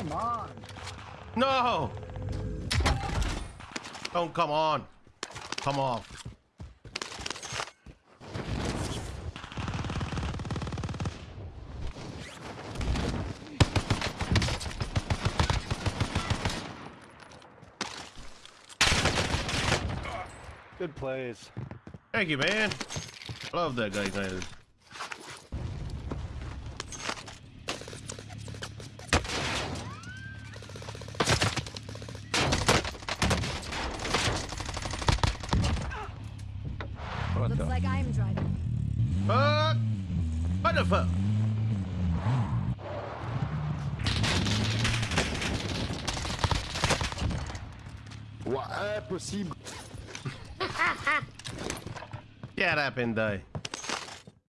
Come on. No! Don't come on. Come off. Good plays. Thank you, man. Love that guy, man. Looks like I'm driving. Uh, fuck! What the fuck? Ouais, impossible. Get up and die.